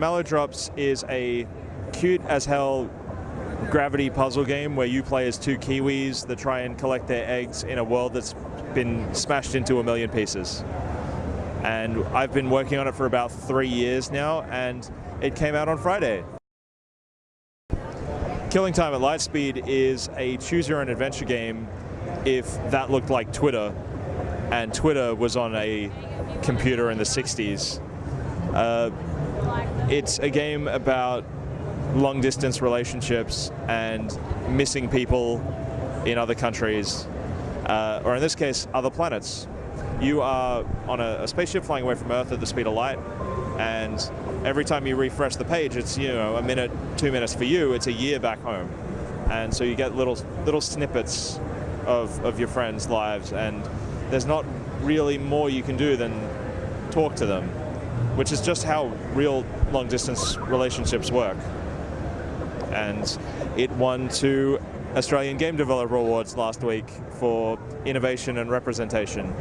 Drops is a cute as hell gravity puzzle game where you play as two Kiwis that try and collect their eggs in a world that's been smashed into a million pieces. And I've been working on it for about three years now, and it came out on Friday. Killing Time at Lightspeed is a choose your own adventure game if that looked like Twitter and Twitter was on a computer in the 60s. Uh, it's a game about long distance relationships and missing people in other countries, uh, or in this case, other planets. You are on a, a, spaceship flying away from Earth at the speed of light, and every time you refresh the page, it's you know a minute, two minutes for you. It's a year back home, and so you get little little snippets of of your friends' lives, and there's not really more you can do than talk to them, which is just how real long distance relationships work. And it won two Australian Game Developer Awards last week for innovation and representation.